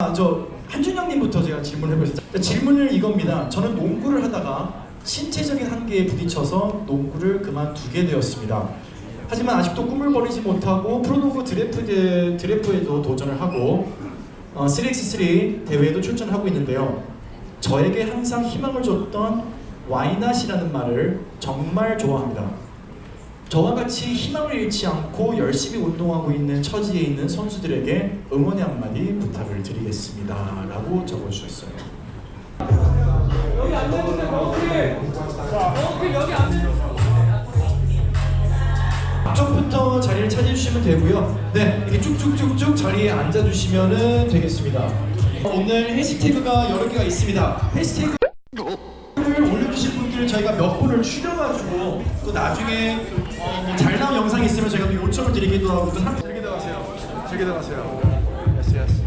아, 저 한준영님부터 제가 질문을 해보겠습니다. 질문을 이겁니다. 저는 농구를 하다가 신체적인 한계에 부딪혀서 농구를 그만두게 되었습니다. 하지만 아직도 꿈을 버리지 못하고 프로농구 드래프트, 드래프에도 도전을 하고 어, 3x3 대회에도 출전하고 있는데요. 저에게 항상 희망을 줬던 와이낫이라는 말을 정말 좋아합니다. 저와 같이 희망을 잃지 않고 열심히 운동하고 있는 처지에 있는 선수들에게 응원의 한마디 부탁을 드리겠습니다. 라고 적어주셨어요. 여기 앉아주세요 버클 여기 앉아주세요 앞쪽부터 자리를 찾아주시면 되고요. 네, 이렇게 쭉쭉쭉쭉 자리에 앉아주시면 되겠습니다. 오늘 해시태그가 여러 개가 있습니다. 해시태그 저희가 몇 분을 추려가지고 또 나중에 잘 나온 영상이 있으면 저희가 또 요청을 드리기도 하고 또 한- 즐기다 가세요. 즐기다 가세요. Yes yes.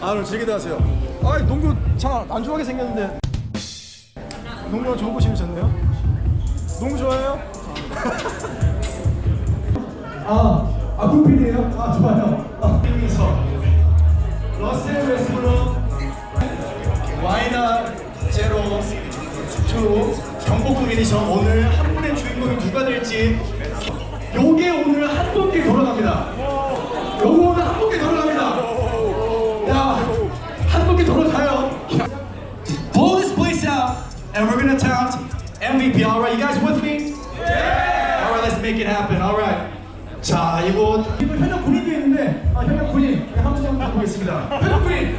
아, 오늘 즐기다 가세요. 아, 농구 참 안 좋아하게 생겼는데. 농구가 좋은 거 재밌었네요. 농구 좋아해요? 아, 아 불필이에요? 아 좋아요. 아, 러셀 웨스브룩 Why Not Zero two edition 오늘 한 분의 주인공이 누가 될지 요게 오늘 한 분께 돌아갑니다. 요거 오늘 한 분께 돌아갑니다. 야, 한 분께 돌아가요. Blow this place out, and we're gonna count MVP. All right, you guys with me? All right, let's make it happen. All right. 자, 이거 이거 현역 군인도 있는데 아, 현역 군인 한번 보겠습니다. 현역 군인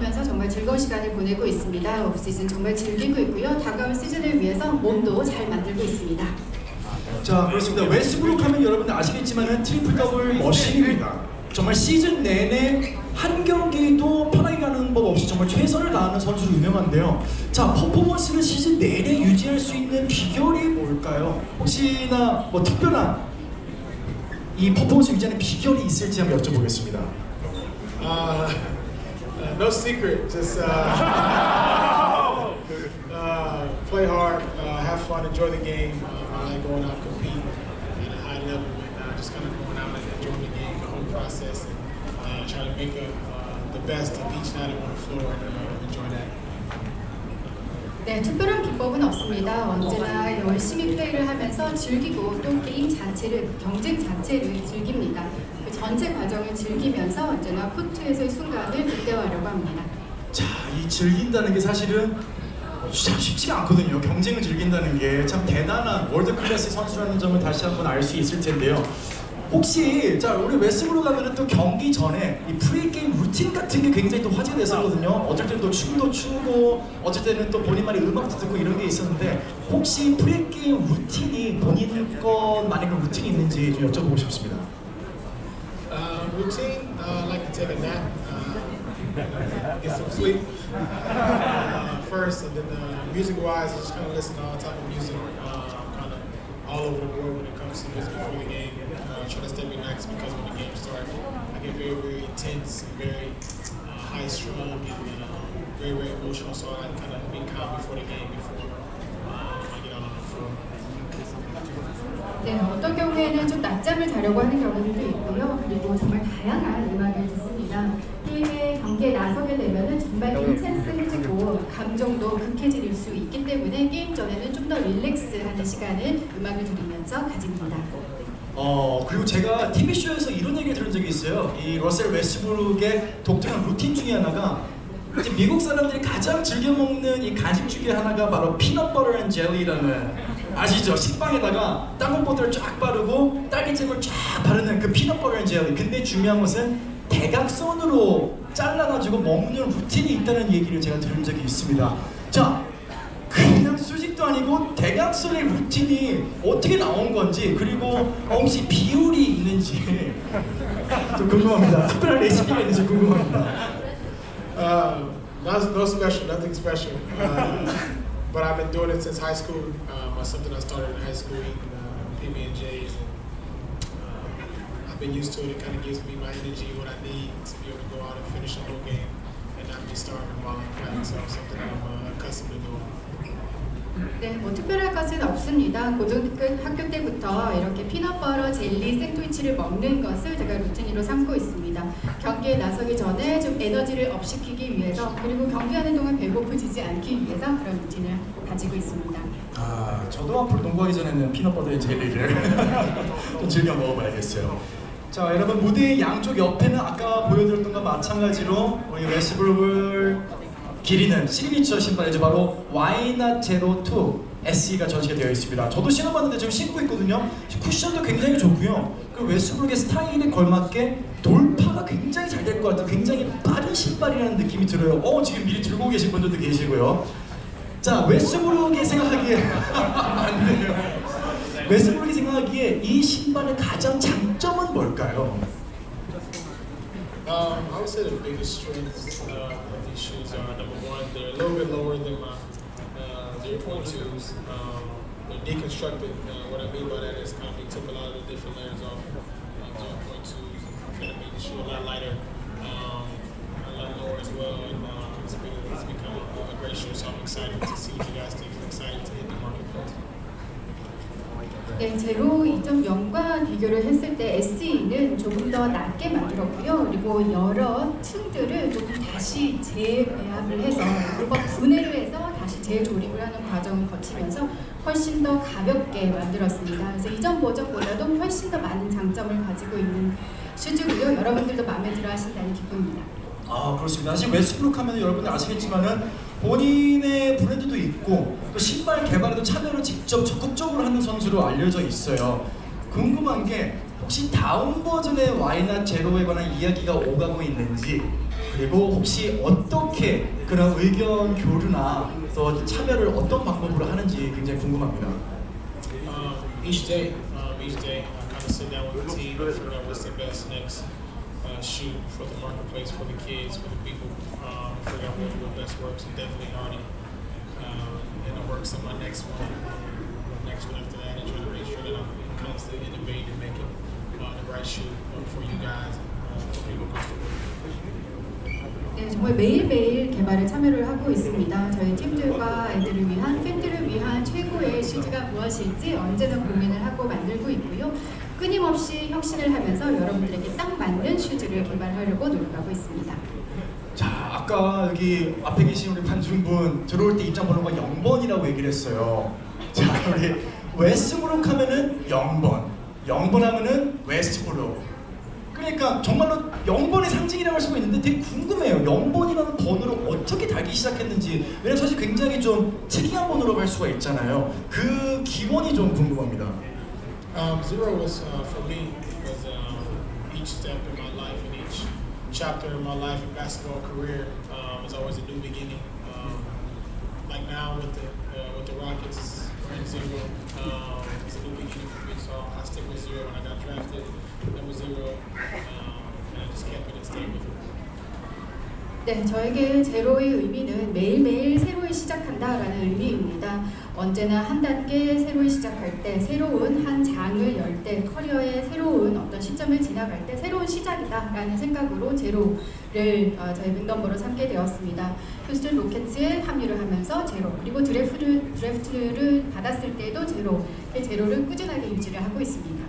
다니면서 정말 즐거운 시간을 보내고 있습니다. 오프시즌 정말 즐기고 있고요. 다가올 시즌을 위해서 몸도 잘 만들고 있습니다. 자 그렇습니다. 웨스브룩 하면 여러분들 아시겠지만은 triple double machine입니다. 정말 시즌 내내 한 경기도 편하게 가는 법 없이 정말 최선을 다하는 선수로 유명한데요. 자 퍼포먼스를 시즌 내내 유지할 수 있는 비결이 뭘까요? 혹시나 뭐 특별한 이 퍼포먼스 유지하는 비결이 있을지 한번 여쭤보겠습니다. Uh, no secret, just uh, uh, play hard, uh, have fun, enjoy the game. Uh, I like going out and compete at a high level and uh, just kind of going out and enjoying the game, the whole process, and uh, try to make uh, the best of each night on the floor and uh, enjoy that. 네, 특별한 기법은 없습니다. 언제나 열심히 플레이를 하면서 즐기고 또 게임 자체를, 경쟁 자체를 즐깁니다. 그 전체 과정을 즐기면서 언제나 코트에서의 순간을 극대화하려고 합니다. 자, 이 즐긴다는 게 사실은 참 쉽지가 않거든요. 경쟁을 즐긴다는 게 참 대단한 world class 선수라는 점을 다시 한번 알 수 있을 텐데요. 혹시 자 우리 웨스브룩 하면은 또 경기 전에 이 pre-game 루틴 같은 게 굉장히 또 화제됐었거든요. 어쩔 때는 또 춤도 추고, 어쩔 때는 또 본인만의 음악도 듣고 이런 게 있었는데 혹시 pre-game 루틴이 본인 것만의 그 루틴이 있는지 좀 여쭤보고 싶습니다. Uh, routine, uh, like to take a nap. Uh, get some sleep uh, first, and then uh, music-wise, I just kind of listen to all type of music. Uh, I'm kind of all over the world when it comes to music before the game. Uh, try to stay relaxed because when the game starts, I get very, very intense and very uh, high-strung and uh, very, very emotional. So I kind of be calm before the game before uh, I get out on the floor. 네, 어떤 경우에는 좀 낮잠을 자려고 하는 경우들도 있고요. 그리고 정말 다양한 음악을 듣습니다. 게임에 경기에 나서게 되면은 정말 intense해지고 감정도 격해질 수 있기 때문에 게임 전에는 좀 더 relax하는 시간을 음악을 들으면서 가집니다. 어 그리고 제가 TV 쇼에서 이런 얘기 들은 적이 있어요. 이 러셀 웨스브룩의 독특한 루틴 중에 하나가 이제 미국 사람들이 가장 즐겨 먹는 이 간식 중에 하나가 바로 peanut butter and jelly라는 아시죠? 식빵에다가 땅콩버터를 쫙 바르고 딸기잼을 쫙 바르는 그 peanut butter and jelly. 근데 중요한 것은 대각선으로 잘라가지고 먹는 루틴이 있다는 얘기를 제가 들은 적이 있습니다. 자, 수직도 아니고 대각선의 루틴이 어떻게 나온 건지 그리고 혹시 비율이 있는지 좀 궁금합니다. 특별한 레시피가 있는지 궁금합니다. Uh, no, no special, nothing special. Uh, but I've been doing it since high school. Um, it's something I started in high school eating uh, PB and J's, and uh, I've been used to it. It kind of gives me my energy, what I need to be able to go out and finish a whole game and not be starving while I'm playing. So something I'm uh, accustomed to doing. 네, 뭐 특별할 것은 없습니다. 고등학교 때부터 이렇게 피넛버터 젤리 샌드위치를 먹는 것을 제가 루틴으로 삼고 있습니다. 경기에 나서기 전에 좀 에너지를 업시키기 위해서 그리고 경기하는 동안 배고프지지 않기 위해서 그런 루틴을 가지고 있습니다. 아, 저도 앞으로 농구하기 전에는 peanut butter jelly를 좀 즐겨 먹어봐야겠어요. 자, 여러분 무대의 양쪽 옆에는 아까 보여드렸던 것과 마찬가지로 우리 웨스브룩을 기리는 시그니처 신발이죠. 바로 Why Not Zero 2 SE가 전시가 되어 있습니다. 저도 신어봤는데 지금 신고 있거든요. 쿠션도 굉장히 좋고요. 그 웨스브룩의 스타일에 걸맞게 돌파가 굉장히 잘 될 것 같아요. 굉장히 빠른 신발이라는 느낌이 들어요. 어, 지금 미리 들고 계신 분들도 계시고요. 자, 웨스브룩이 생각하기에 안 돼요. 웨스브룩이 생각하기에 이 신발의 가장 장점은 뭘까요? Um, I would say the biggest strengths uh, shoes are number one, they're a little bit lower than my uh, 0.2s. Um, they're deconstructed. Uh, what I mean by that is kind of took a lot of the different layers off of 0.2s and kind of made the shoe a lot lighter, um, a lot lower as well. And uh, it's, been, it's become a great shoe, so I'm excited to see what you guys think. 네, 제로 2.0과 비교를 했을 때 SE는 조금 더 낮게 만들었고요. 그리고 여러 층들을 조금 다시 재배합을 해서 그리고 분해를 해서 다시 재조립을 하는 과정을 거치면서 훨씬 더 가볍게 만들었습니다. 그래서 이전 버전보다도 훨씬 더 많은 장점을 가지고 있는 슈즈고요. 여러분들도 마음에 들어 하신다는 기쁩니다. 아 그렇습니다. 사실 웨스브룩 하면 여러분들 아시겠지만은 본인의 브랜드도 있고 또 신발 개발에도 참여를 직접 적극적으로 하는 선수로 알려져 있어요. 궁금한 게 혹시 다음 버전의 와이낫 제로에 관한 이야기가 오가고 있는지 그리고 혹시 어떻게 그런 의견 교류나 또 참여를 어떤 방법으로 하는지 굉장히 궁금합니다. Um, each day, um, each day, I kind of sit down with the team figure out what's the best next uh, shoe for the marketplace, for the kids, for the people. Um, figure out what, what best works, and definitely Arnie. Um, and it works on my next one, uh, next one after that, and trying to make sure that I'm constantly innovating and making uh, the right shoe uh, for you guys and uh, for people across the world. 네, 정말 매일매일 개발에 참여를 하고 있습니다. 저희 팀들과 애들을 위한, 팬들을 위한 최고의 슈즈가 무엇일지 언제나 고민을 하고 만들고 있고요. 끊임없이 혁신을 하면서 여러분들에게 딱 맞는 슈즈를 개발하려고 노력하고 있습니다. 자, 아까 여기 앞에 계신 우리 관중분 들어올 때 입장 번호가 0번이라고 얘기를 했어요. 자, 우리 웨스트브룩 하면은 0번, 0번 하면은 웨스트브룩. 그러니까 정말로 0번의 상징이라고 할 수가 있는데 되게 궁금해요. 0번이라는 번호를 어떻게 달기 시작했는지. 왜냐면 사실 굉장히 좀 특이한 번호라고 할 수가 있잖아요. 그 기원이 좀 궁금합니다. Um, zero was uh, for me was um, each step chapter in my life and basketball career um, was always a new beginning. Um, like now with the uh, with the Rockets, we're in zero. Um, it's a new beginning for me, so I stick with zero. When I got drafted, was zero, um, and I just kept it and stayed with it. 네, 저에게 제로의 의미는 매일매일 새로이 시작한다라는 의미입니다. 언제나 한 단계 새로이 시작할 때, 새로운 한 장을 열 때, 커리어의 새로운 어떤 시점을 지나갈 때 새로운 시작이다라는 생각으로 제로를 어, 저희 백넘버로 삼게 되었습니다. 휴스턴 로켓츠에 합류를 하면서 제로, 그리고 드래프트를, 드래프트를 받았을 때도 제로, 그 제로를 꾸준하게 유지를 하고 있습니다.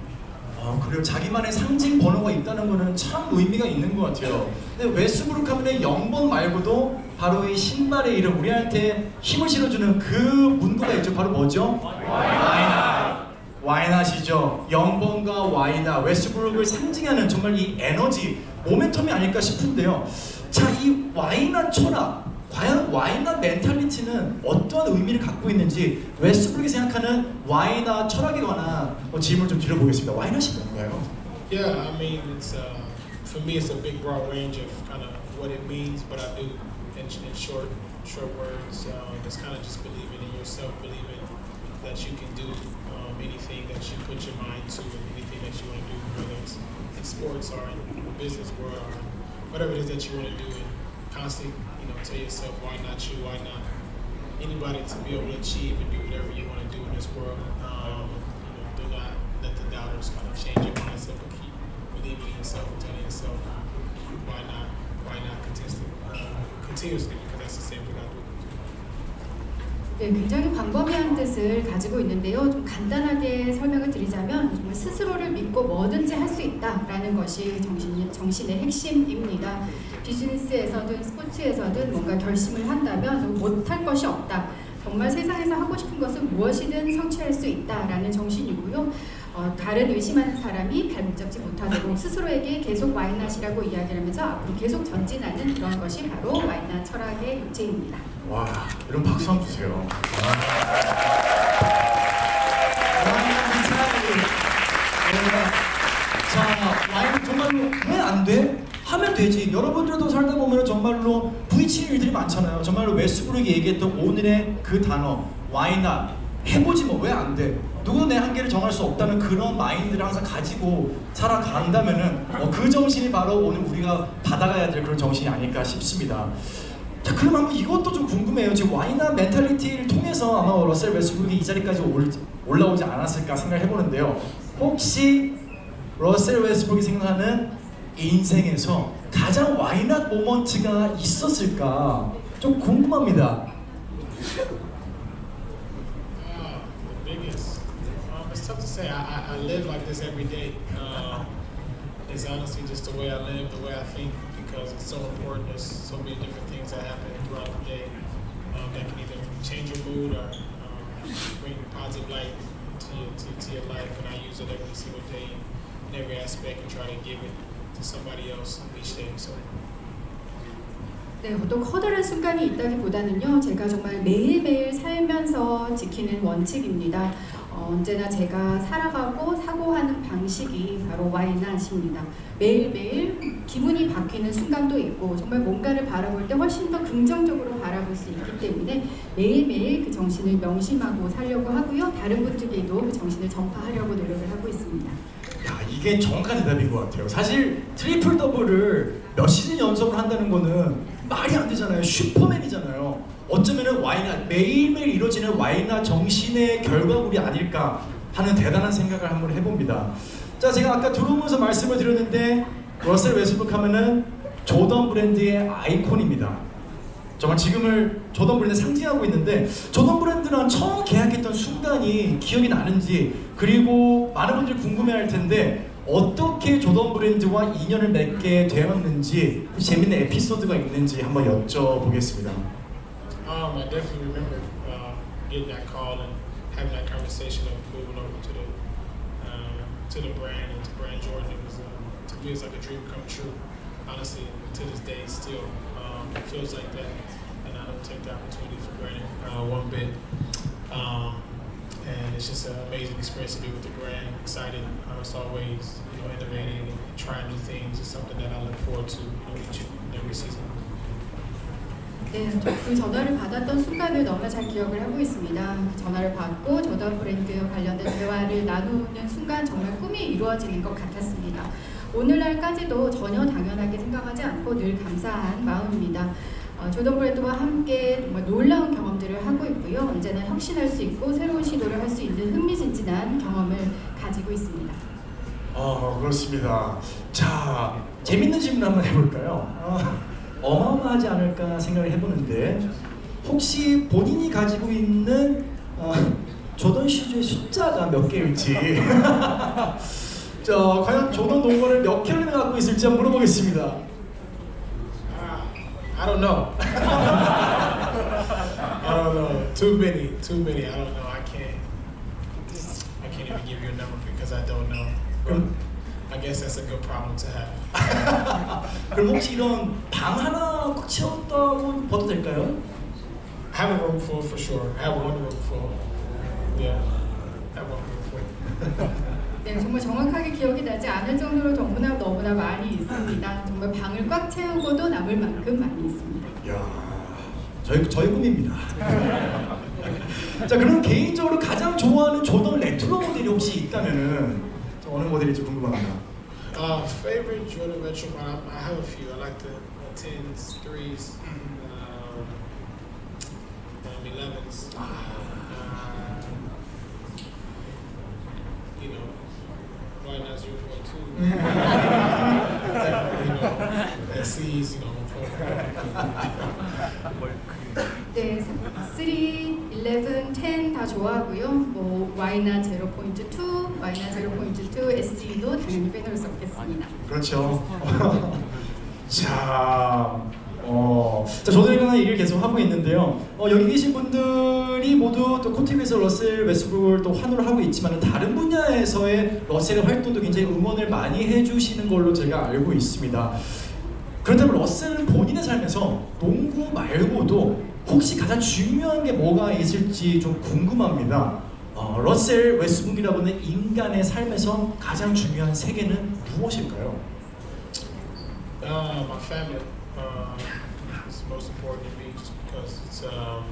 아, 그래요. 자기만의 상징 번호가 있다는 거는 참 의미가 있는 것 같아요. 근데 웨스브룩 하면은 0번 말고도 바로 이 신발의 이름 우리한테 힘을 실어주는 그 문구가 있죠. 바로 뭐죠? 와이낫. 와이낫이죠. 0번과 와이낫. 웨스브룩을 상징하는 정말 이 에너지, 모멘텀이 아닐까 싶은데요. 자, 이 why not 철학. 과연 와이낫 멘탈리티는 어떠한 의미를 갖고 있는지 웨스브룩이 생각하는 와이낫 철학에 관한 뭐 질문을 좀 드려보겠습니다. 와이낫이 뭔가요? Yeah, I mean, it's uh, for me, it's a big, broad range of kind of what it means, but I do, in, in short, short words, um, it's kind of just believing in yourself, believing that you can do um, anything that you put your mind to, and anything that you want to do, whether it's in sports or in the business world or whatever it is that you want to do, and constantly, you know, tell yourself why not you, why not anybody to be able to achieve and do whatever you want to do in this world. Um, you know, do not let the doubters kind of change your mindset, but keep believing in yourself and telling yourself why not, why not continuously, uh, continuously because that's the same thing I do. 네, 굉장히 광범위한 뜻을 가지고 있는데요. 좀 간단하게 설명을 드리자면 정말 스스로를 믿고 뭐든지 할 수 있다라는 것이 정신, 정신의 핵심입니다. 비즈니스에서든 스포츠에서든 뭔가 결심을 한다면 못할 것이 없다. 정말 세상에서 하고 싶은 것은 무엇이든 성취할 수 있다라는 정신이고요. 어, 다른 의심하는 사람이 발목 잡지 못하도록 스스로에게 계속 와이낫이라고 이야기를 하면서 앞으로 계속 전진하는 그런 것이 바로 와이낫 철학의 육체입니다. 와, 여러분 박수 한번 주세요. 와인 스타일. 자, 와인 정말로 왜 안 돼? 하면 되지. 여러분들도 살다 보면 정말로 부딪히는 일들이 많잖아요. 정말로 웨스브룩이 얘기했던 오늘의 그 단어 Why not 해보지 뭐 왜 안 돼? 누구도 내 한계를 정할 수 없다는 그런 마인드를 항상 가지고 살아간다면은 어, 그 정신이 바로 오늘 우리가 받아가야 될 그런 정신이 아닐까 싶습니다. 자, 그럼 한번 이것도 좀 궁금해요. 지금 why not mentality를 통해서 아마 러셀 웨스브룩이 이 자리까지 올, 올라오지 않았을까 생각해 보는데요. 혹시 러셀 웨스브룩이 생각하는 인생에서 가장 why not moment가 있었을까 좀 궁금합니다. Uh. Um, say. I, I, live like this every day. Um, it's honestly just the way I live, the way I think, because it's so important. There's so many different things that happen throughout the day um, that can either change your mood or um, bring positive light to to, to your life. And I use it every single day in every aspect and try to give it somebody else each day. So. 네, 어떤 커다란 순간이 있다기보다는요, 제가 정말 매일매일 살면서 지키는 원칙입니다. 어, 언제나 제가 살아가고 사고하는 방식이 바로 와이낫입니다. 매일매일 기분이 바뀌는 순간도 있고, 정말 뭔가를 바라볼 때 훨씬 더 긍정적으로 바라볼 수 있기 때문에 매일매일 그 정신을 명심하고 살려고 하고요, 다른 분들에게도 그 정신을 전파하려고 노력을 하고 있습니다. 야 이게 정확한 대답인 것 같아요. 사실 triple double을 몇 시즌 연속으로 한다는 거는 말이 안 되잖아요. 슈퍼맨이잖아요. 어쩌면은 why not 매일매일 이루어지는 why not 정신의 결과물이 아닐까 하는 대단한 생각을 한번 해봅니다. 자 제가 아까 들어오면서 말씀을 드렸는데 러셀 웨스브룩 하면은 조던 브랜드의 아이콘입니다. 정말 지금을 조던 브랜드 상징하고 있는데 조던 브랜드랑 처음 계약 했던 순간이 기억이 나는지 그리고 많은 분들이 궁금해할 텐데 어떻게 조던 브랜드와 인연을 맺게 되었는지 재밌는 에피소드가 있는지 한번 여쭤보겠습니다. Um, I definitely remember uh, getting that call and having that conversation of moving over to the uh, to the brand and to brand Jordan. It was uh, to me it's like a dream come true. Honestly, to this day, still um, feels like that, don't take the opportunity for granted uh, one bit. Um, and it's just an amazing experience to be with the brand. Excited, uh, it's always you know innovating and trying new things. It's something that I look forward to you know, each and every season. 네, 그 전화를 받았던 순간을 너무나 잘 기억을 하고 있습니다. 그 전화를 받고 조던 브랜드 관련된 대화를 나누는 순간 정말 꿈이 이루어지는 것 같았습니다. 오늘날까지도 전혀 당연하게 생각하지 않고 늘 감사한 마음입니다. 어, 조던 브랜드와 함께 정말 놀라운 경험들을 하고 있고요. 언제나 혁신할 수 있고 새로운 시도를 할 수 있는 흥미진진한 경험을 가지고 있습니다. 어 그렇습니다. 자 재밌는 질문 한번 해볼까요? 어, 어마어마하지 않을까 생각을 해보는데 혹시 본인이 가지고 있는 어, 조던 슈즈의 숫자가 몇 개일지 자 과연 조던 농구를 몇 켤레나 갖고 있을지 한번 물어보겠습니다. I don't know. I don't know. Too many, too many. I don't know. I can't. I can't even give you a number because I don't know. But I guess that's a good problem to have. 그럼 혹시 이런 방 하나 꼭 채웠다고 봐도 될까요? I have a room full for sure. I have one room full. Yeah, I have one room full. 네, 정말 정확하게 기억이 나지 않을 정도로 너무나 너무나 많이 있습니다. 정말 방을 꽉 채우고도 남을 만큼 많이 있습니다. 야, 저희 저희 꿈입니다. 자, 그럼 개인적으로 가장 좋아하는 조던 레트로 모델이 혹시 있다면은 저 어느 모델일지 궁금합니다. Uh, favorite Jordan Retro model? I have a few. I like the uh, tens, threes, um, um, elevens. Uh, you know, point two? you know, SCs. You know, 네, 3, 11, 10 다 좋아하고요. 뭐 Y나 0.2, Y나 0.2, SG도 당연히 빼놓을 수 없겠습니다. 그렇죠. 자, 어, 자 저도 이거는 얘기를 계속 하고 있는데요. 어, 여기 계신 분들이 모두 또 코티비에서 러셀 웨스브룩을 또 환호를 하고 있지만 다른 분야에서의 러셀의 활동도 굉장히 응원을 많이 해주시는 걸로 제가 알고 있습니다. 그렇다면 러셀은 본인의 삶에서 농구 말고도 혹시 가장 중요한 게 뭐가 있을지 좀 궁금합니다. 어, 러셀 웨스북이라고 하는 인간의 삶에서 가장 중요한 세 개는 무엇일까요? Uh, my family uh, most important to me just because it's um,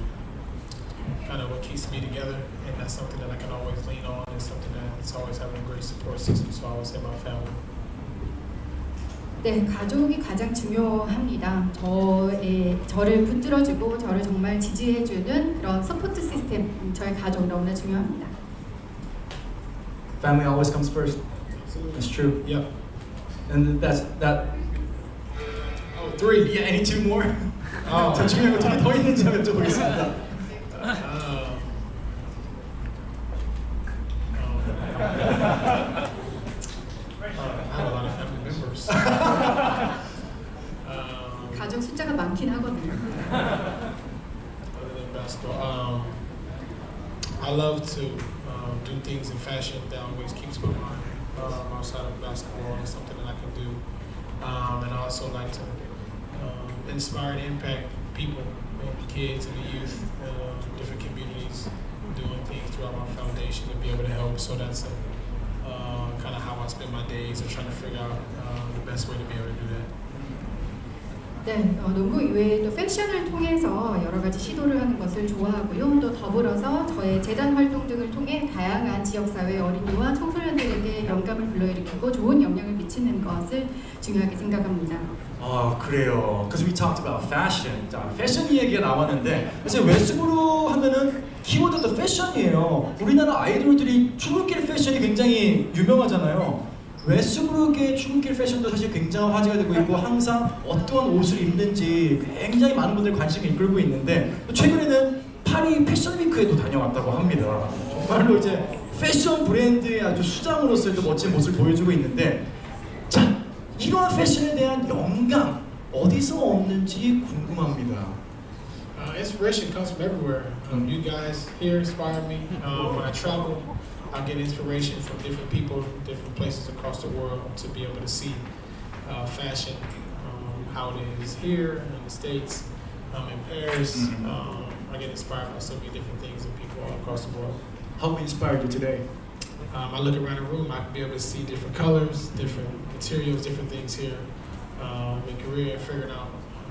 kind of what keeps me together, and that's something that I can always lean on. It's something that it's always having a great support system, so I always say my family. 네, 가족이 가장 중요합니다. 저의 저를 붙들어주고 저를 정말 지지해주는 그런 support system, 저의 가족 너무나 중요합니다. Family always comes first. That's true. Yep. And that's that. Oh, three. Yeah, any two more? 어. 더 중요한 거 둘이 더 있는지 한번 여쭤보겠습니다. 네, 어, 농구 이외에도 패션을 통해서 여러 가지 시도를 하는 것을 좋아하고요. 또 더불어서 저의 재단 활동 등을 통해 다양한 지역사회 어린이와 청소년들에게 영감을 불러일으키고 좋은 영향을 미치는 것을 중요하게 생각합니다. 아 그래요. Because we talked about fashion. 자, 패션 이야기가 나왔는데 사실 웨스브로 하면은 키워드도 패션이에요. 우리나라 아이돌들이 출근길 패션이 굉장히 유명하잖아요. 웨스브룩의 출근길 패션도 사실 굉장히 화제가 되고 있고 항상 어떠한 옷을 입는지 굉장히 많은 분들 관심을 이끌고 있는데 또 최근에는 파리 패션 위크에도 다녀왔다고 합니다. 정말로 이제 패션 브랜드의 아주 수장으로서의 또 멋진 모습을 보여주고 있는데 자 이러한 패션에 대한 영감 어디서 얻는지 궁금합니다. Uh, inspiration comes from everywhere. Um, you guys here inspire me. Um, when I travel, I get inspiration from different people, different places across the world to be able to see uh, fashion, um, how it is here in the States, um, in Paris. Mhm. Um, I get inspired by so many different things and people all across the world. How inspired you today? Um, I look around the room, I can be able to see different colors, different materials, different things here. Um, in Korea, figuring out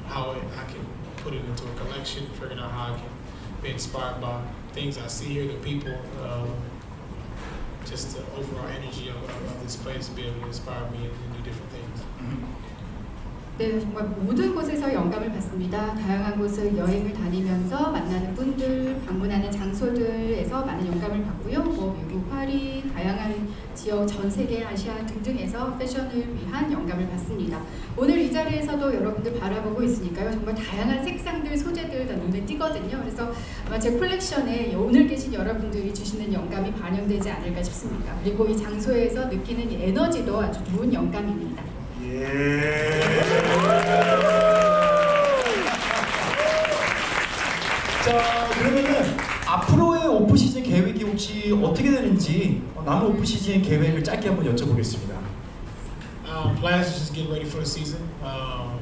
how it, I can put it into a collection, figuring out how I can be inspired by things I see here, the people, um, just the overall energy of, of, of this place, be able to inspire me and, do different things. Mm-hmm. 네, 정말 모든 곳에서 영감을 받습니다. 다양한 곳을 여행을 다니면서 만나는 분들, 방문하는 장소들에서 많은 영감을 받고요. 뭐 미국, 파리, 다양한 지역, 전 세계, 아시아 등등에서 패션을 위한 영감을 받습니다. 오늘 이 자리에서도 여러분들 바라보고 있으니까요. 정말 다양한 색상들, 소재들 다 눈에 띄거든요. 그래서 아마 제 콜렉션에 오늘 계신 여러분들이 주시는 영감이 반영되지 않을까 싶습니다. 그리고 이 장소에서 느끼는 이 에너지도 아주 좋은 영감입니다. 자 그러면은 앞으로의 오프 시즌 계획이 혹시 어떻게 되는지 어, 남은 오프 시즌 계획을 짧게 한번 여쭤보겠습니다. Um, plans is just getting ready for the season. Um,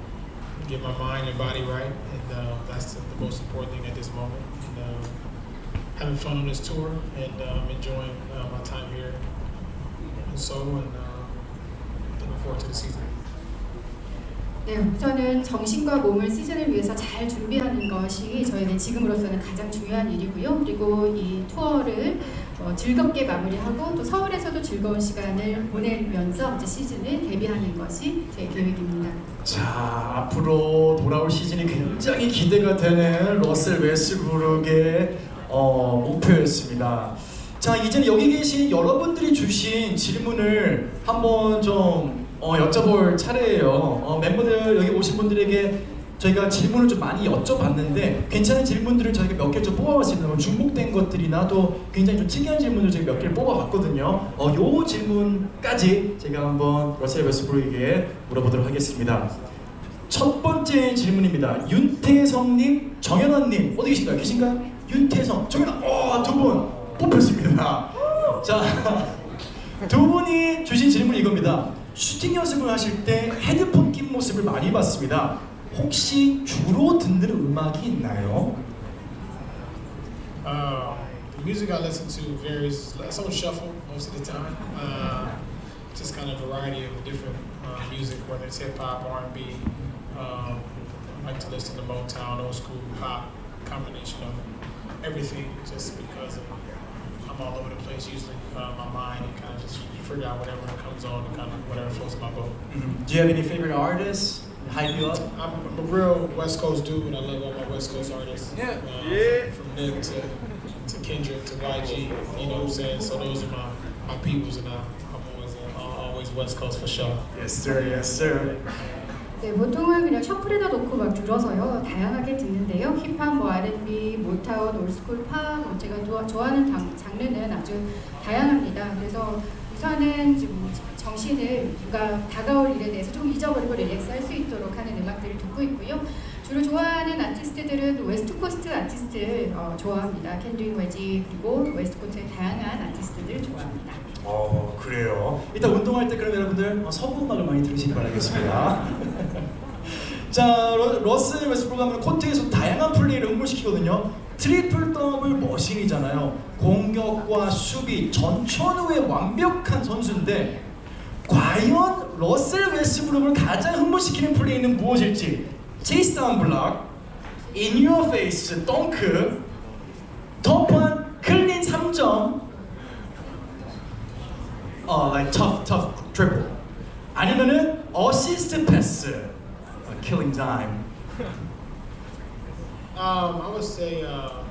get my mind and body right, and uh, that's the, the most important thing at this moment. And, uh, having fun on this tour and um, enjoying uh, my time here in Seoul, and uh, looking forward to the season. 네, 우선은 정신과 몸을 시즌을 위해서 잘 준비하는 것이 저에게 지금으로서는 가장 중요한 일이고요. 그리고 이 투어를 어, 즐겁게 마무리하고 또 서울에서도 즐거운 시간을 보내면서 이제 시즌을 데뷔하는 것이 제 계획입니다. 자 앞으로 돌아올 시즌이 굉장히 기대가 되는 러셀 웨스브룩의 어, 목표였습니다. 자 이제는 여기 계신 여러분들이 주신 질문을 한번 좀 어, 여쭤볼 차례예요. 어, 멤버들 여기 오신 분들에게 저희가 질문을 좀 많이 여쭤봤는데 괜찮은 질문들을 저희가 몇 개 좀 뽑아봤습니다. 뭐 중복된 것들이나 또 굉장히 좀 특이한 질문을 저희가 몇 개를 뽑아봤거든요. 어, 요 질문까지 제가 한번 러셀 웨스브룩에게 물어보도록 하겠습니다. 첫 번째 질문입니다. 윤태성님, 정현아님 어디 계신가요? 계신가요? 윤태성, 정현아, 어, 두분 뽑혔습니다. 자, 두 분이 주신 질문이 이겁니다. 슈팅 연습을 하실 때 헤드폰 낀 모습을 많이 봤습니다. 혹시 주로 듣는 음악이 있나요? Um, the music I listen to varies. It's on shuffle most of the time. Uh, just kind of variety of different uh, music, whether it's hip hop, R and B. Um, I like to listen to Motown, old school pop, combination of everything. Just because of, I'm all over the place usually. Uh, my mind and kind of just figure out whatever comes on and kind of whatever floats my boat. Do you have any favorite artists? Hype you up? I'm, I'm a real West Coast dude, and I love all my West Coast artists. Yeah. Uh, Yeah. From Nick to, to Kendrick to YG, you know what I'm saying? So those are my, my peoples, and I, I'm always, uh, always West Coast for sure. Yes sir, yes sir. 네, 보통은 그냥 shuffle에다 놓고 막 들어서요. 다양하게 듣는데요. 힙합, 뭐 R&B, Motown, old school, 팝, 뭐 제가 좋아, 좋아하는 장, 장르는 아주 다양합니다. 그래서 우선은 좀 정신을 누가 다가올 일에 대해서 좀 잊어버리고 relax 할 수 있도록 하는 음악들을 듣고 있고요. 주로 좋아하는 아티스트들은 West Coast 아티스트 어, 좋아합니다. 켄드릭 YG 그리고 West Coast의 다양한 아티스트들 좋아합니다. 어 그래요. 이따 운동할 때 그럼 여러분들 어, 서부 음악을 많이 들으시기 바라겠습니다. 자 러, 러셀 웨스브룩 하면 코트에서 다양한 플레이를 응모시키거든요. triple double machine이잖아요. 공격과 수비 전천후의 완벽한 선수인데 과연 러셀 웨스브룩을 가장 흥분시키는 플레이는 무엇일지 체이스 다운 블락, 인 유어 페이스 덩크, 터프한 클린 3점 어, like tough, tough triple. 아니면은 어시스트 패스, uh, killing time. Um, I would say uh,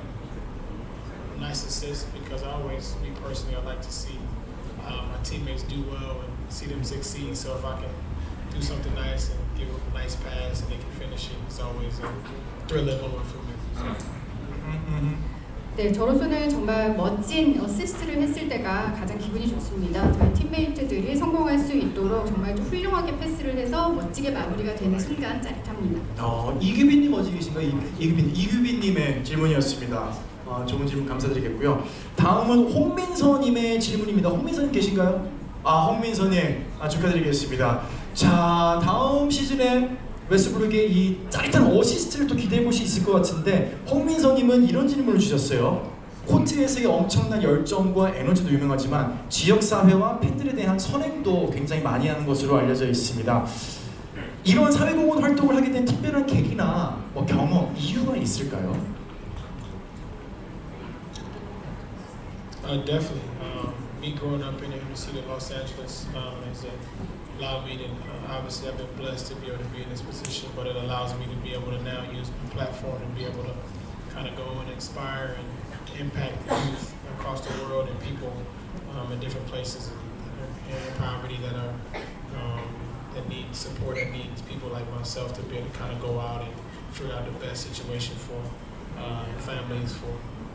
nice assist because I always, me personally, I like to see uh, my teammates do well and see them succeed. So if I can do something nice and give them a nice pass and they can finish it, it's always a thrilling moment for me. 네, 저로서는 정말 멋진 어시스트를 했을 때가 가장 기분이 좋습니다. 저희 팀메이트들이 성공할 수 있도록 정말 좀 훌륭하게 패스를 해서 멋지게 마무리가 되는 순간 짜릿합니다. 어, 이규빈님 어디 계신가요? 이- 이규빈, 이규빈님의 질문이었습니다. 어, 좋은 질문 감사드리겠고요. 다음은 홍민서님의 질문입니다. 홍민서님 계신가요? 아, 홍민서님 아, 축하드리겠습니다. 자, 다음 시즌에 웨스브룩의 이 짜릿한 어시스트를 또 기대해 볼 수 있을 것 같은데 홍민서님은 이런 질문을 주셨어요. 코트에서의 엄청난 열정과 에너지도 유명하지만 지역 사회와 팬들에 대한 선행도 굉장히 많이 하는 것으로 알려져 있습니다. 이런 사회공헌 활동을 하게 된 특별한 계기나 뭐 경험, 이유가 있을까요? Uh, definitely. Um, me growing up in the city of Los Angeles um, has allowed me to, uh, obviously, I've been blessed to be able to be in this position, but it allows me to be able to now use my platform to be able to kind of go and inspire and impact youth across the world and people um, in different places in, in poverty that are um, that need support, that needs people like myself to be able to kind of go out and figure out the best situation for uh, families, for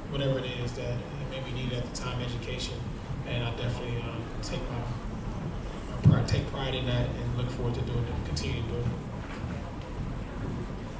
whatever it is that maybe need at the time, education. And I definitely um, take my, my pride, take pride in that and look forward to doing it, continue to do it.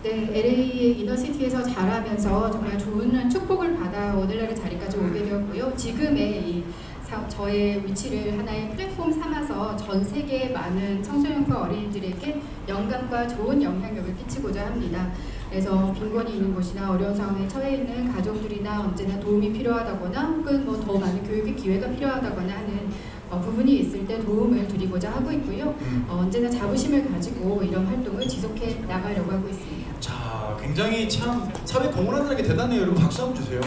네, LA 이너시티에서 자라면서 정말 좋은 축복을 받아 오늘날의 자리까지 오게 되었고요. 지금의 이 사- 저의 위치를 하나의 플랫폼 삼아서 전 세계 많은 청소년과 어린이들에게 영감과 좋은 영향력을 끼치고자 합니다. 그래서 빈곤이 있는 곳이나 어려운 상황에 처해 있는 가족들이나 언제나 도움이 필요하다거나 혹은 뭐 더 많은 교육의 기회가 필요하다거나 하는 어, 부분이 있을 때 도움을 드리고자 하고 있고요. 어, 언제나 자부심을 가지고 이런 활동을 지속해 나가려고 하고 있습니다. 자, 굉장히 참 사회 공헌하는 게 대단해요. 여러분 박수 한번 주세요.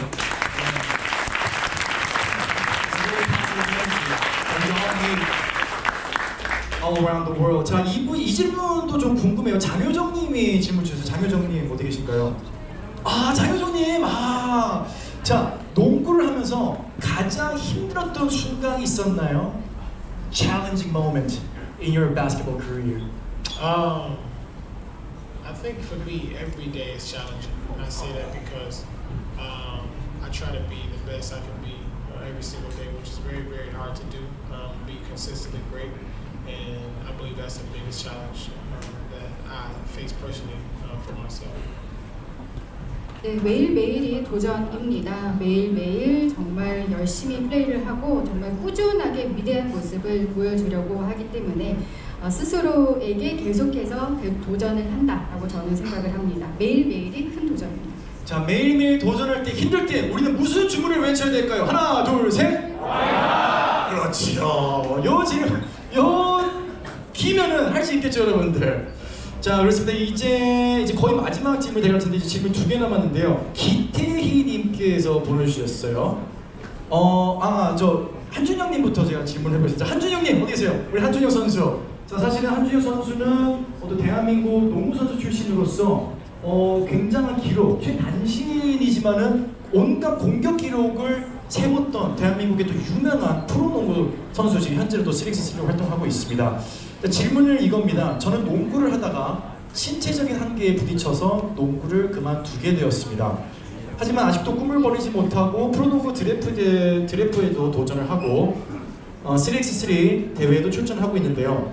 All around the world. 자, 이분 이 질문도 좀 궁금해요. 장효정님이 질문 주세요. 장효정님 어디 계신가요? 아, 장효정님. 아, 자, 농구를 하면서 가장 힘들었던 순간이 있었나요? Challenging moment in your basketball career. Um, I think for me, every day is challenging. And I say that because um, I try to be the best I can be uh, every single day, which is very, very hard to do. Um, be consistently great, and I believe that's the biggest challenge um, that I face personally uh. 네, 매일매일이 도전입니다. 매일매일 정말 열심히 플레이를 하고 정말 꾸준하게 위대한 모습을 보여주려고 하기 때문에 어, 스스로에게 계속해서 그 도전을 한다라고 저는 생각을 합니다. 매일매일이 큰 도전입니다. 자 매일매일 도전할 때 힘들 때 우리는 무슨 주문을 외쳐야 될까요? 하나 둘 셋 그렇죠 요 지금 요 기면은 할 수 있겠죠 여러분들 자 그렇습니다. 이제 이제 거의 마지막 질문 대갈 텐데 이제 질문 두 개 남았는데요. 기태희님께서 보내주셨어요. 어아저 한준영님부터 제가 질문을 해보겠습니다. 한준영님 어디 계세요? 우리 한준영 선수. 자 사실은 한준영 선수는 어떤 대한민국 농구 선수 출신으로서 어, 굉장한 기록, 최단신이지만은 온갖 공격 기록을 세웠던 대한민국의 또 유명한 프로농구 선수 지금 현재로도 3x3로 활동하고 있습니다. 자, 질문을 이겁니다. 저는 농구를 하다가 신체적인 한계에 부딪혀서 농구를 그만두게 되었습니다. 하지만 아직도 꿈을 버리지 못하고 프로농구 드래프트, 드래프에도 도전을 하고 어, 3x3 대회에도 출전하고 있는데요.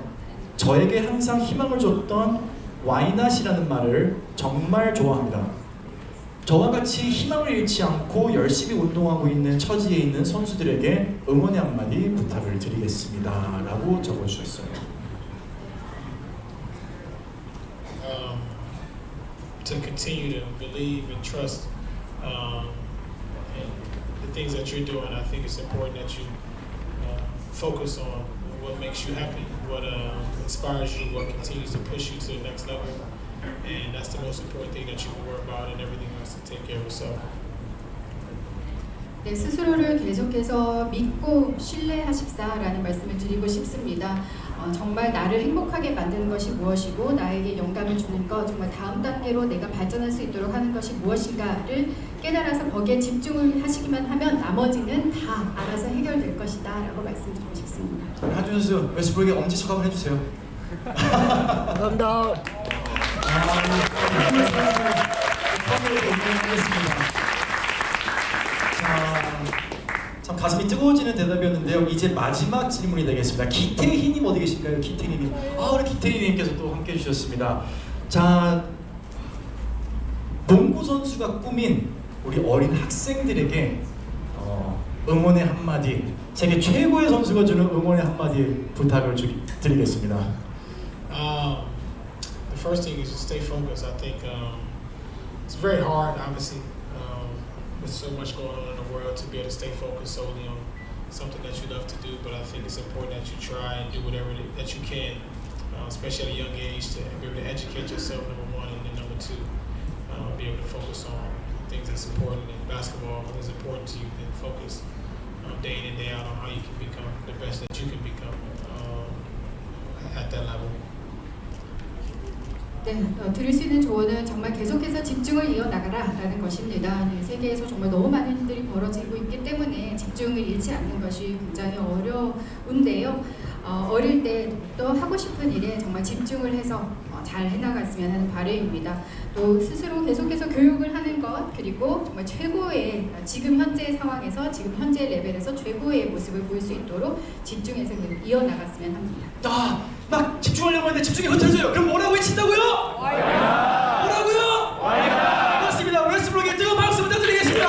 저에게 항상 희망을 줬던 와이낫이라는 말을 정말 좋아합니다. 저와 같이 희망을 잃지 않고 열심히 운동하고 있는 처지에 있는 선수들에게 응원의 한마디 부탁을 드리겠습니다. 라고 적어주셨어요. um, um, uh, uh. And that's the most important thing that you can worry about, and everything else to take care of yourself. 네, 스스로를 계속해서 믿고 신뢰하십사라는 말씀을 드리고 싶습니다. 어, 정말 나를 행복하게 만드는 것이 무엇이고 나에게 영감을 주는 것, 정말 다음 단계로 내가 발전할 수 있도록 하는 것이 무엇인가를 깨달아서 거기에 집중을 하시기만 하면 나머지는 다 알아서 해결될 것이다 라고 말씀드리고 싶습니다. 한준 선수 웨스브룩의 엄지척 한번 해주세요. 감사합니다. 참 가슴이 뜨거워지는 대답이었는데요. 이제 마지막 질문이 되겠습니다. 기태희님 어디 계실까요? 기태희님. 아 우리 기태희님께서 또 함께 해주셨습니다. 자 농구 선수가 꿈인 우리 어린 학생들에게 어, 응원의 한마디, 세계 최고의 선수가 주는 응원의 한마디 부탁을 주, 드리겠습니다. The first thing is just stay focused. I think um, it's very hard, obviously, um, with so much going on in the world, to be able to stay focused solely on something that you love to do. But I think it's important that you try and do whatever that you can, uh, especially at a young age, to be able to educate yourself. Number one, and then number two, uh, be able to focus on things that's important. And basketball is important to you. and focus uh, day in and day out on how you can become the best that you can become um, at that level. 네, 어, 들을 수 있는 조언은 정말 계속해서 집중을 이어나가라 라는 것입니다. 네, 세계에서 정말 너무 많은 일들이 벌어지고 있기 때문에 집중을 잃지 않는 것이 굉장히 어려운데요. 어, 어릴 때 또 하고 싶은 일에 정말 집중을 해서 어, 잘 해나갔으면 하는 바람입니다. 또 스스로 계속해서 교육을 하는 것 그리고 정말 최고의 어, 지금 현재 상황에서 지금 현재 레벨에서 최고의 모습을 보일 수 있도록 집중해서 이어나갔으면 합니다. 아, 막 집중하려고 하는데 집중이 흐트러져요. 그럼 뭐라고 외친다고요? 뭐라고요? 맞습니다. 웨스브룩의 뜨거운 박수 부탁드리겠습니다.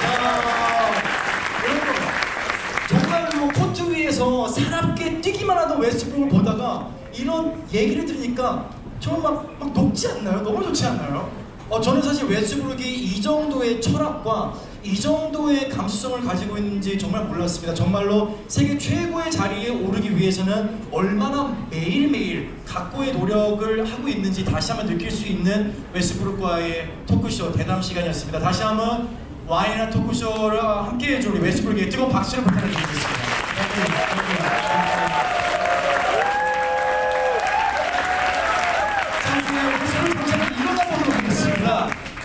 자, 여러분, 정말 뭐 코트 위에서 사납게 뛰기만 하던 웨스브룩을 보다가 이런 얘기를 들으니까 정말 막, 막 녹지 않나요? 너무 좋지 않나요? 어, 저는 사실 웨스브룩이 이 정도의 철학과 이 정도의 감수성을 가지고 있는지 정말 몰랐습니다. 정말로 세계 최고의 자리에 오르기 위해서는 얼마나 매일매일 각고의 노력을 하고 있는지 다시 한번 느낄 수 있는 웨스브룩과의 토크쇼 대담 시간이었습니다. 다시 한번 와인이나 토크쇼를 함께 해 줄 우리 웨스브룩의 뜨거운 박수를 부탁드리겠습니다.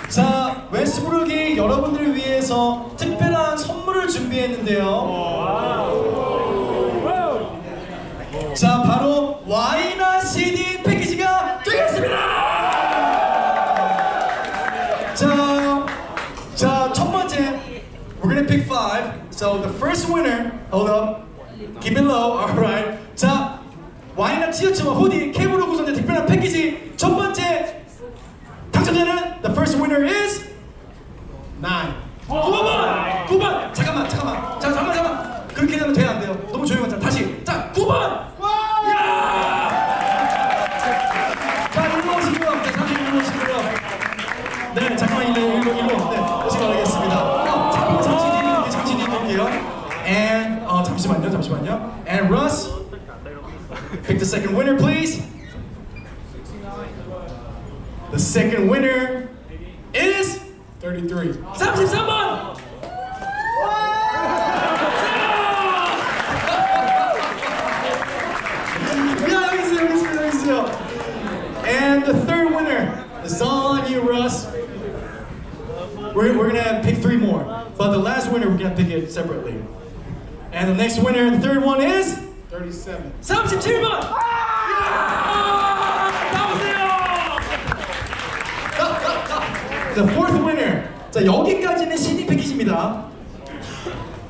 자, 웨스브룩이 여러분들을 위해서 특별한 선물을 준비했는데요. 자, 바로 와이나 CD 패키지가 되겠습니다. 자, 자, 첫 번째, we're gonna pick five. So the first winner, hold up, keep it low, alright. 자, 와이나 티셔츠와 후디, 케이블로 구성된 특별한 패키지 첫 번째 당첨자는 the first winner is second winner, please. The second winner is 33. Someone! And the third winner, it's all on you, Russ. We're, we're gonna pick three more, but the last winner we're gonna pick it separately. And the next winner, the third one is.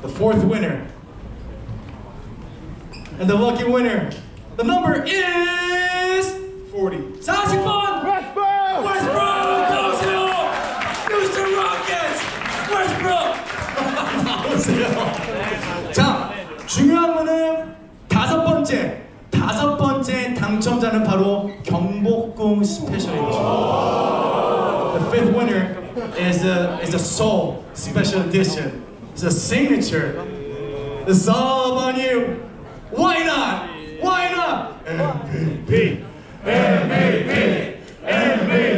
The fourth winner. And the lucky winner. The number is 40. 40번. Westbrook. Westbrook 나오세요. Houston Rockets. Westbrook. 나오세요. 자 중요한 거는 다섯 번째. 다섯 번째 당첨자는 바로 경복궁 스페셜인 것입니다. The fifth winner is a is a soul special edition. It's a signature. It's all on you. Why not? Why not? MVP. MVP. MVP.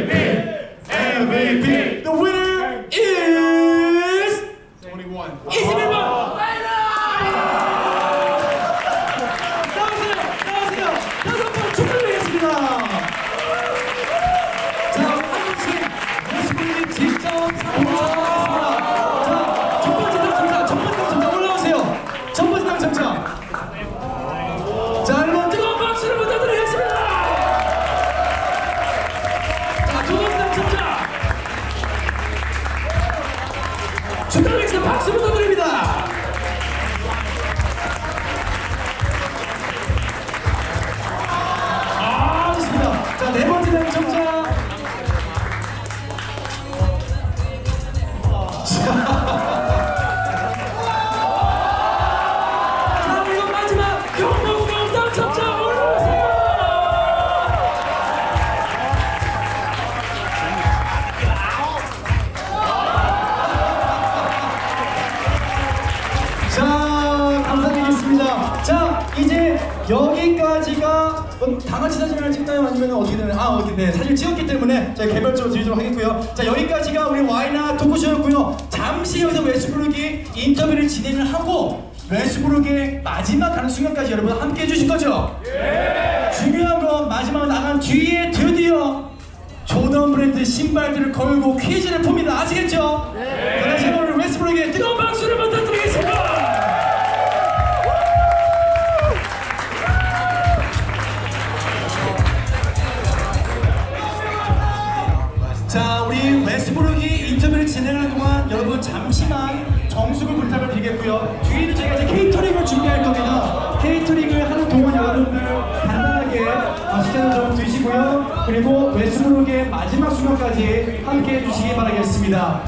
여러분 잠시만 정수를 부탁을 드리겠고요. 뒤에는 저희가 이제 케이터링을 준비할 겁니다. 케이터링을 하는 동안 여러분들 간단하게 맛있게는 좀 드시고요. 그리고 외수록의 마지막 순간까지 함께해 주시기 바라겠습니다.